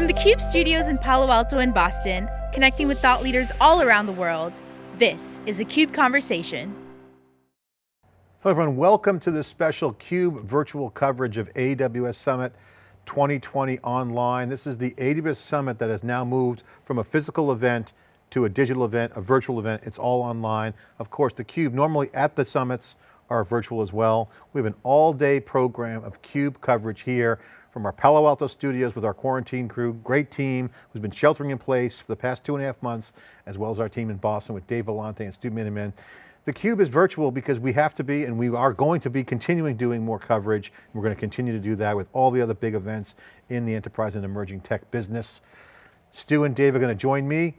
From the CUBE studios in Palo Alto and Boston, connecting with thought leaders all around the world, this is a CUBE Conversation. Hello everyone, welcome to this special CUBE virtual coverage of AWS Summit 2020 online. This is the AWS Summit that has now moved from a physical event to a digital event, a virtual event, it's all online. Of course, the CUBE, normally at the summits, are virtual as well. We have an all day program of CUBE coverage here from our Palo Alto studios with our quarantine crew, great team who's been sheltering in place for the past two and a half months, as well as our team in Boston with Dave Vellante and Stu Miniman. The Cube is virtual because we have to be, and we are going to be continuing doing more coverage. We're going to continue to do that with all the other big events in the enterprise and emerging tech business. Stu and Dave are going to join me.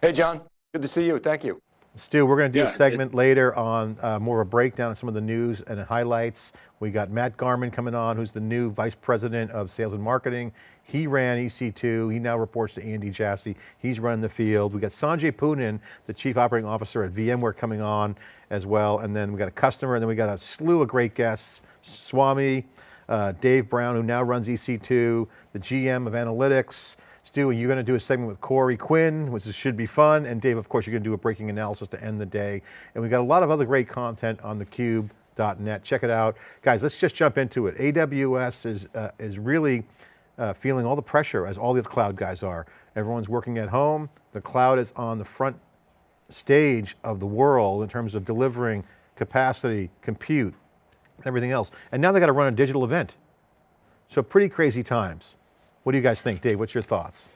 Hey John, good to see you, thank you. Stu, we're going to do yeah, a segment later on uh, more of a breakdown of some of the news and highlights. We got Matt Garman coming on, who's the new Vice President of Sales and Marketing. He ran EC2, he now reports to Andy Jassy. He's running the field. We got Sanjay Poonen, the Chief Operating Officer at VMware coming on as well. And then we got a customer, and then we got a slew of great guests. Swami, uh, Dave Brown, who now runs EC2, the GM of Analytics, Stu, you're going to do a segment with Corey Quinn, which should be fun. And Dave, of course, you're going to do a breaking analysis to end the day. And we've got a lot of other great content on thecube.net. Check it out. Guys, let's just jump into it. AWS is, uh, is really uh, feeling all the pressure as all the cloud guys are. Everyone's working at home. The cloud is on the front stage of the world in terms of delivering capacity, compute, everything else. And now they got to run a digital event. So pretty crazy times. What do you guys think? Dave, what's your thoughts?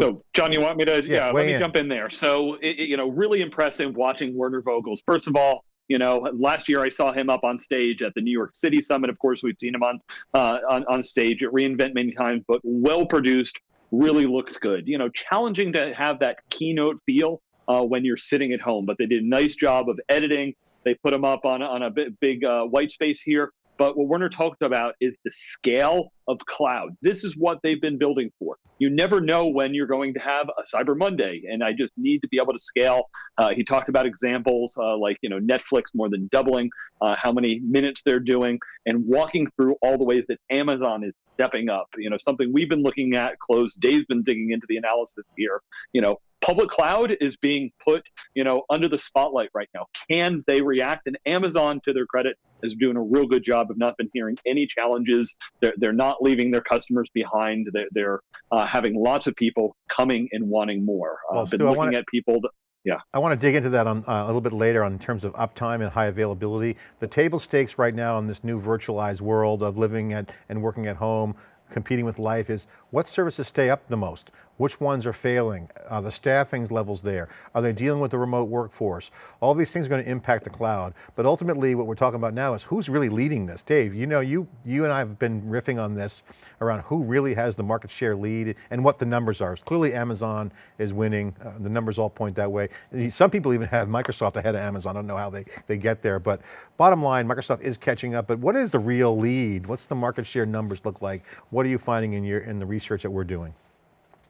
So John, you want me to, yeah, yeah let me in. jump in there. So, it, you know, really impressive watching Werner Vogels. First of all, you know, last year I saw him up on stage at the New York City Summit. Of course, we've seen him on uh, on, on stage at reInvent many times, but well produced, really looks good. You know, challenging to have that keynote feel uh, when you're sitting at home, but they did a nice job of editing, they put them up on, on a big, big uh, white space here. But what Werner talked about is the scale of cloud. This is what they've been building for. You never know when you're going to have a Cyber Monday, and I just need to be able to scale. Uh, he talked about examples uh, like you know Netflix more than doubling uh, how many minutes they're doing, and walking through all the ways that Amazon is stepping up. You know something we've been looking at close. Dave's been digging into the analysis here. You know public cloud is being put, you know, under the spotlight right now. Can they react? And Amazon, to their credit, is doing a real good job of not been hearing any challenges. They're, they're not leaving their customers behind. They're, they're uh, having lots of people coming and wanting more. Uh, well, been Stu, looking wanna, at people. That, yeah. I want to dig into that on, uh, a little bit later on in terms of uptime and high availability. The table stakes right now in this new virtualized world of living at, and working at home, competing with life is what services stay up the most? Which ones are failing? Are the staffing levels there? Are they dealing with the remote workforce? All these things are going to impact the cloud. But ultimately what we're talking about now is who's really leading this? Dave, you know, you, you and I have been riffing on this around who really has the market share lead and what the numbers are. Clearly Amazon is winning. Uh, the numbers all point that way. Some people even have Microsoft ahead of Amazon. I don't know how they, they get there, but bottom line, Microsoft is catching up, but what is the real lead? What's the market share numbers look like? What are you finding in your in the research that we're doing?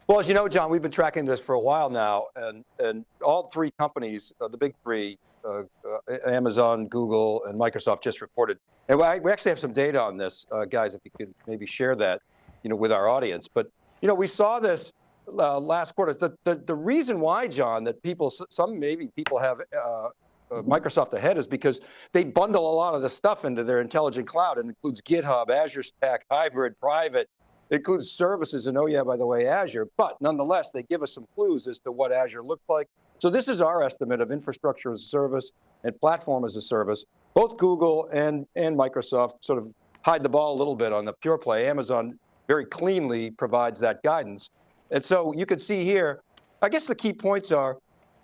Well, as you know, John, we've been tracking this for a while now, and, and all three companies, uh, the big three, uh, uh, Amazon, Google, and Microsoft just reported. And we actually have some data on this, uh, guys, if you could maybe share that you know, with our audience. But you know, we saw this uh, last quarter. The, the, the, reason why, John, that people, some maybe people have uh, Microsoft ahead is because they bundle a lot of the stuff into their intelligent cloud. It includes GitHub, Azure Stack, hybrid, private, it includes services and oh yeah, by the way, Azure, but nonetheless, they give us some clues as to what Azure looked like. So this is our estimate of infrastructure as a service and platform as a service. Both Google and, and Microsoft sort of hide the ball a little bit on the pure play. Amazon very cleanly provides that guidance. And so you can see here, I guess the key points are,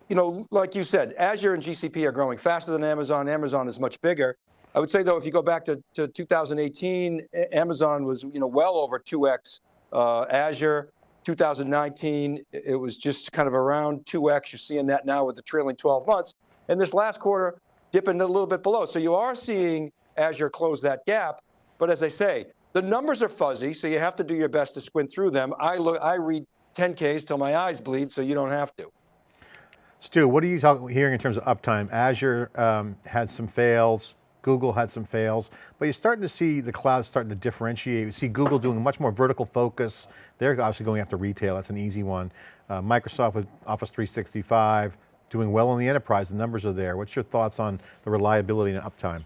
you know, like you said, Azure and GCP are growing faster than Amazon. Amazon is much bigger. I would say though, if you go back to, to 2018, Amazon was you know well over 2x uh, Azure. 2019, it was just kind of around 2x. You're seeing that now with the trailing 12 months. And this last quarter, dipping a little bit below. So you are seeing Azure close that gap. But as I say, the numbers are fuzzy, so you have to do your best to squint through them. I look, I read 10Ks till my eyes bleed, so you don't have to. Stu, what are you hearing in terms of uptime? Azure um, had some fails, Google had some fails, but you're starting to see the cloud starting to differentiate. You see Google doing much more vertical focus. They're obviously going after retail, that's an easy one. Uh, Microsoft with Office 365, doing well in the enterprise, the numbers are there. What's your thoughts on the reliability and uptime?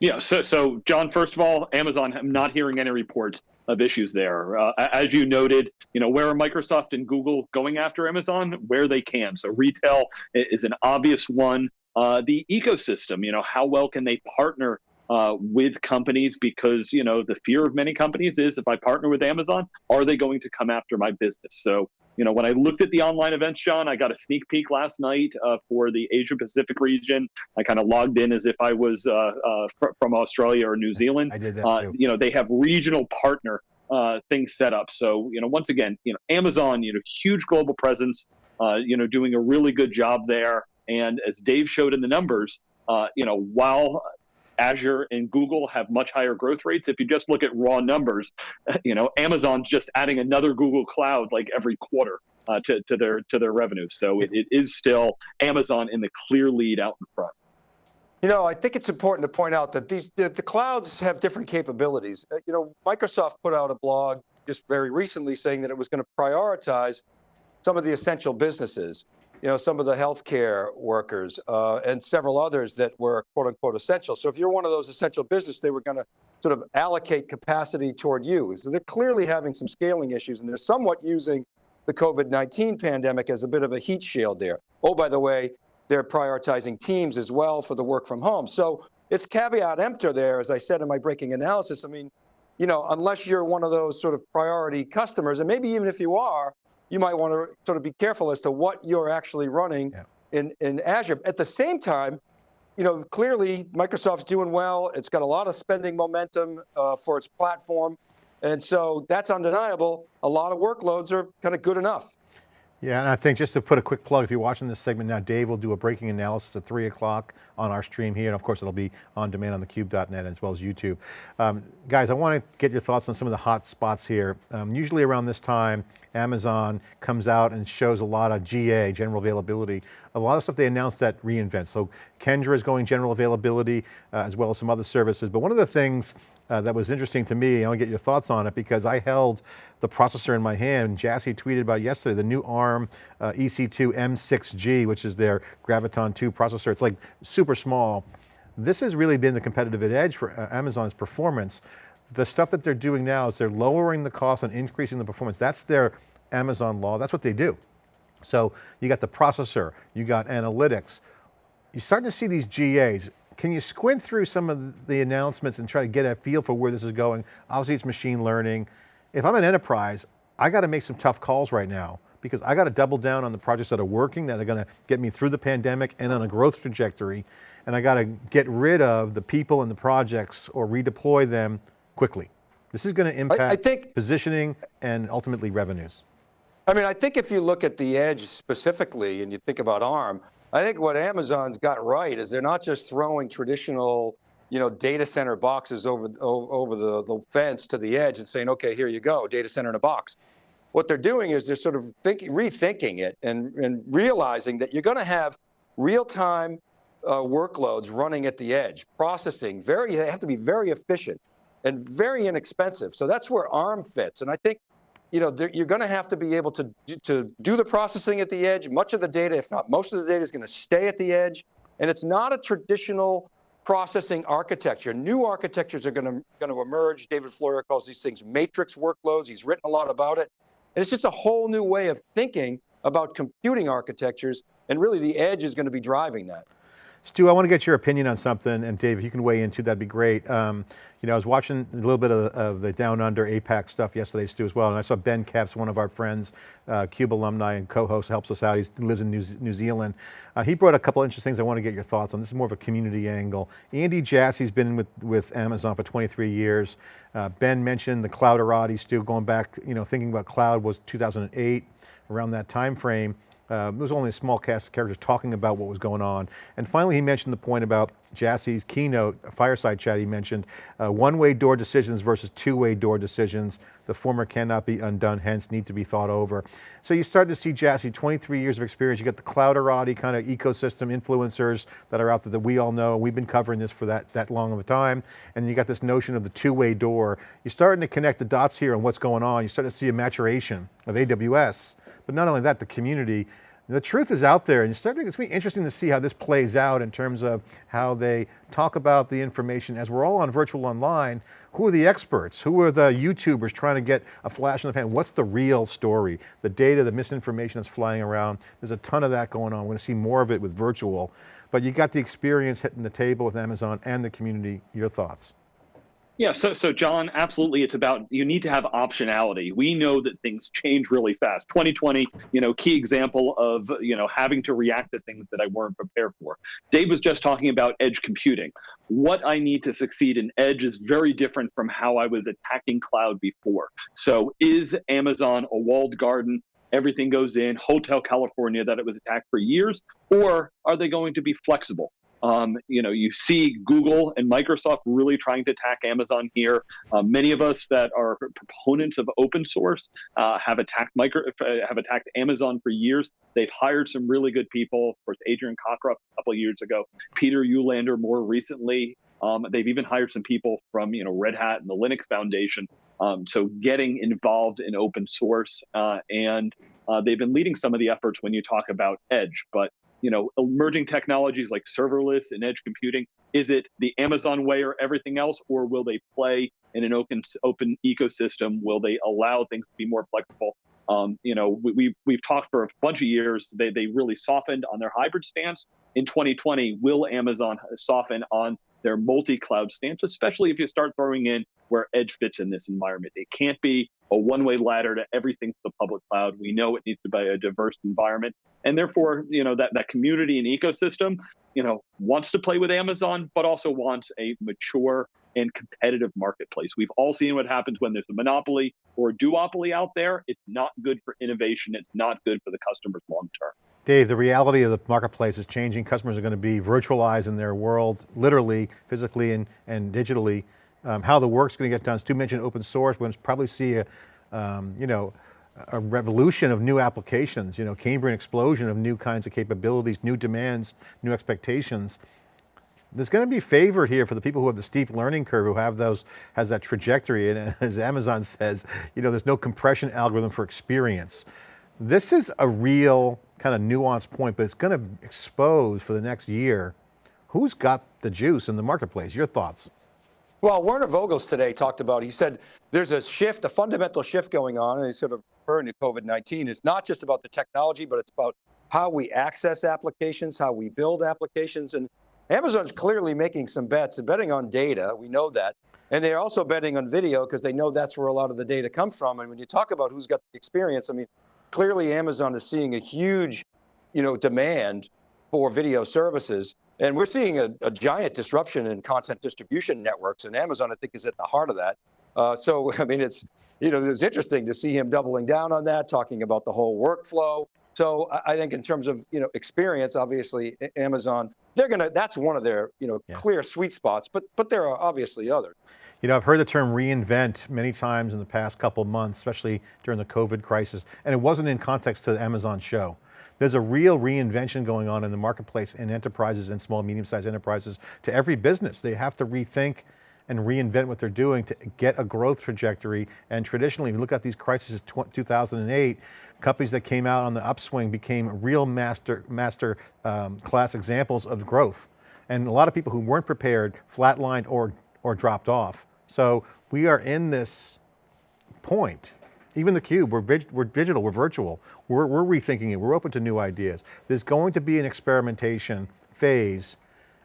Yeah, so, so John, first of all, Amazon, I'm not hearing any reports of issues there. Uh, as you noted, you know, where are Microsoft and Google going after Amazon? Where they can. So retail is an obvious one. Uh, the ecosystem, you know, how well can they partner uh, with companies? Because, you know, the fear of many companies is if I partner with Amazon, are they going to come after my business? So you know, when I looked at the online events, John, I got a sneak peek last night uh, for the Asia Pacific region. I kind of logged in as if I was uh, uh, fr from Australia or New Zealand. I did that uh. You know, they have regional partner uh, things set up. So, you know, once again, you know, Amazon, you know, huge global presence, uh, you know, doing a really good job there. And as Dave showed in the numbers, you know, while Azure and Google have much higher growth rates. If you just look at raw numbers, you know, Amazon's just adding another Google Cloud like every quarter uh, to, to their to their revenue. So it, it is still Amazon in the clear lead out in front. You know, I think it's important to point out that these the, the clouds have different capabilities. Uh, you know, Microsoft put out a blog just very recently saying that it was going to prioritize some of the essential businesses you know, some of the healthcare workers uh, and several others that were quote unquote essential. So if you're one of those essential business, they were going to sort of allocate capacity toward you. So they're clearly having some scaling issues and they're somewhat using the COVID-19 pandemic as a bit of a heat shield there. Oh, by the way, they're prioritizing teams as well for the work from home. So it's caveat emptor there, as I said in my breaking analysis. I mean, you know, unless you're one of those sort of priority customers, and maybe even if you are, you might want to sort of be careful as to what you're actually running yeah. in, in Azure. At the same time, you know, clearly Microsoft's doing well. It's got a lot of spending momentum uh, for its platform. And so that's undeniable. A lot of workloads are kind of good enough. Yeah, and I think just to put a quick plug, if you're watching this segment now, Dave will do a breaking analysis at three o'clock on our stream here. And of course, it'll be on demand on thecube.net as well as YouTube. Um, guys, I want to get your thoughts on some of the hot spots here. Um, usually around this time, Amazon comes out and shows a lot of GA, general availability, a lot of stuff they announced at reInvent. So Kendra is going general availability uh, as well as some other services. But one of the things uh, that was interesting to me. I want to get your thoughts on it because I held the processor in my hand. Jassy tweeted about yesterday, the new ARM uh, EC2 M6G, which is their Graviton 2 processor. It's like super small. This has really been the competitive edge for uh, Amazon's performance. The stuff that they're doing now is they're lowering the cost and increasing the performance. That's their Amazon law, that's what they do. So you got the processor, you got analytics. You're starting to see these GAs. Can you squint through some of the announcements and try to get a feel for where this is going? Obviously it's machine learning. If I'm an enterprise, I got to make some tough calls right now because I got to double down on the projects that are working, that are going to get me through the pandemic and on a growth trajectory. And I got to get rid of the people and the projects or redeploy them quickly. This is going to impact I, I think, positioning and ultimately revenues. I mean, I think if you look at the edge specifically and you think about ARM, I think what Amazon's got right is they're not just throwing traditional you know, data center boxes over, over the, the fence to the edge and saying, okay, here you go, data center in a box. What they're doing is they're sort of thinking, rethinking it and, and realizing that you're going to have real-time uh, workloads running at the edge, processing, very, they have to be very efficient and very inexpensive. So that's where ARM fits. And I think you know, you're going to have to be able to, to do the processing at the edge. Much of the data, if not most of the data is going to stay at the edge. And it's not a traditional processing architecture. New architectures are going to, going to emerge. David Floyer calls these things matrix workloads. He's written a lot about it. And it's just a whole new way of thinking about computing architectures. And really the edge is going to be driving that. Stu, I want to get your opinion on something, and Dave, if you can weigh in too, that'd be great. Um, you know, I was watching a little bit of, of, the Down Under APAC stuff yesterday, Stu, as well, and I saw Ben Kepes, one of our friends, uh, CUBE alumni and co-host, helps us out. He lives in New, New Zealand. Uh, he brought a couple interesting things I want to get your thoughts on. This is more of a community angle. Andy Jassy's been with, with Amazon for 23 years. Uh, ben mentioned the clouderati, Stu, going back, you know, thinking about cloud was 2008, around that time frame. Uh, there was only a small cast of characters talking about what was going on. And finally, he mentioned the point about Jassy's keynote, a fireside chat he mentioned, uh, one-way door decisions versus two-way door decisions. The former cannot be undone, hence need to be thought over. So you start to see Jassy, 23 years of experience, you got the clouderati kind of ecosystem influencers that are out there that we all know, we've been covering this for that, that long of a time, and you got this notion of the two-way door. You're starting to connect the dots here on what's going on, you're starting to see a maturation of AWS, but not only that, the community, the truth is out there and it's going to be interesting to see how this plays out in terms of how they talk about the information as we're all on virtual online. Who are the experts? Who are the YouTubers trying to get a flash in the pan? What's the real story? The data, the misinformation that's flying around. There's a ton of that going on. We're going to see more of it with virtual, but you got the experience hitting the table with Amazon and the community. Your thoughts? Yeah, so so John, absolutely, it's about you need to have optionality. We know that things change really fast. 2020, you know, key example of you know having to react to things that I weren't prepared for. Dave was just talking about edge computing. What I need to succeed in edge is very different from how I was attacking cloud before. So is Amazon a walled garden? Everything goes in Hotel California that it was attacked for years, or are they going to be flexible? Um, you know, you see Google and Microsoft really trying to attack Amazon here. Uh, many of us that are proponents of open source uh, have attacked micro uh, have attacked Amazon for years. They've hired some really good people. Of course, Adrian Cockcroft a couple years ago, Peder Ulander more recently. Um, they've even hired some people from you know Red Hat and the Linux Foundation. Um, so getting involved in open source uh, and uh, they've been leading some of the efforts when you talk about edge, but you know, emerging technologies like serverless and edge computing? Is it the Amazon way or everything else, or will they play in an open open ecosystem? Will they allow things to be more flexible? Um, you know, we, we've we've talked for a bunch of years. They they really softened on their hybrid stance. In 2020, will Amazon soften on their multi-cloud stance, especially if you start throwing in where edge fits in this environment? It can't be a one-way ladder to everything to the public cloud. We know it needs to be a diverse environment, and therefore, you know, that that community and ecosystem, you know, wants to play with Amazon, but also wants a mature and competitive marketplace. We've all seen what happens when there's a monopoly or a duopoly out there. It's not good for innovation. It's not good for the customers long term. Dave, the reality of the marketplace is changing. Customers are going to be virtualized in their world, literally, physically, and, and digitally um, how the work's going to get done. Stu mentioned open source, we're going to probably see a, um, you know, a revolution of new applications, you know, Cambrian explosion of new kinds of capabilities, new demands, new expectations. There's going to be favor here for the people who have the steep learning curve, who have those, has that trajectory, and as Amazon says, you know, there's no compression algorithm for experience. This is a real kind of nuanced point, but it's going to expose for the next year who's got the juice in the marketplace. Your thoughts? Well, Werner Vogels today talked about, he said there's a shift, a fundamental shift going on, and he's sort of referring to COVID-19. It's not just about the technology, but it's about how we access applications, how we build applications. And Amazon's clearly making some bets, and betting on data, we know that. And they're also betting on video because they know that's where a lot of the data comes from. And when you talk about who's got the experience, I mean, clearly Amazon is seeing a huge you know, demand for video services. And we're seeing a, a, giant disruption in content distribution networks and Amazon, I think, is at the heart of that. Uh, so, I mean, it's, you know, it's interesting to see him doubling down on that, talking about the whole workflow. So I think in terms of, you know, experience, obviously Amazon, they're going to, that's one of their, you know, yeah. clear sweet spots, but, but there are obviously others. You know, I've heard the term reinvent many times in the past couple months, especially during the COVID crisis, and it wasn't in context to the Amazon show. There's a real reinvention going on in the marketplace in enterprises and small, medium-sized enterprises to every business. They have to rethink and reinvent what they're doing to get a growth trajectory. And traditionally, if you look at these crises 2008, companies that came out on the upswing became real master, master um, class examples of growth. And a lot of people who weren't prepared flatlined or, or dropped off. So we are in this point even the cube, we're, we're digital, we're virtual. We're, we're rethinking it, we're open to new ideas. There's going to be an experimentation phase.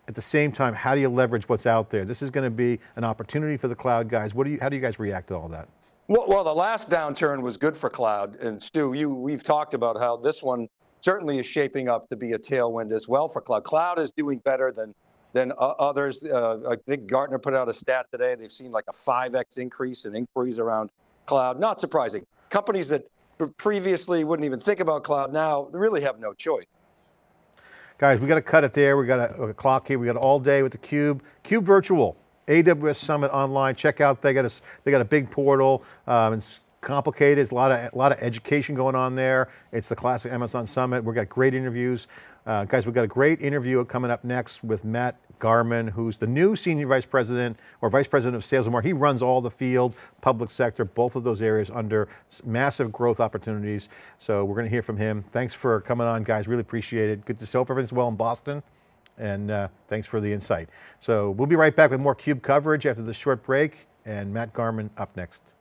At the same time, how do you leverage what's out there? This is going to be an opportunity for the cloud guys. What do you, how do you guys react to all that? Well, well, the last downturn was good for cloud. And Stu, you, we've talked about how this one certainly is shaping up to be a tailwind as well for cloud. Cloud is doing better than than others. Uh, I think Gartner put out a stat today. They've seen like a 5X increase in inquiries around cloud, not surprising. Companies that previously wouldn't even think about cloud now really have no choice. Guys, we got to cut it there. We got a, a clock here. We got all day with the Cube. Cube Virtual, AWS Summit online. Check out, they got a, they got a big portal. Um, it's complicated. It's a lot of, a lot of education going on there. It's the classic Amazon Summit. We've got great interviews. Uh, guys, we've got a great interview coming up next with Matt Garman, who's the new Senior Vice President or Vice President of Sales and Marketing. He runs all the field, public sector, both of those areas under massive growth opportunities. So we're going to hear from him. Thanks for coming on, guys. Really appreciate it. Good to see. Hope everything's well in Boston. And uh, thanks for the insight. So we'll be right back with more CUBE coverage after this short break and Matt Garman up next.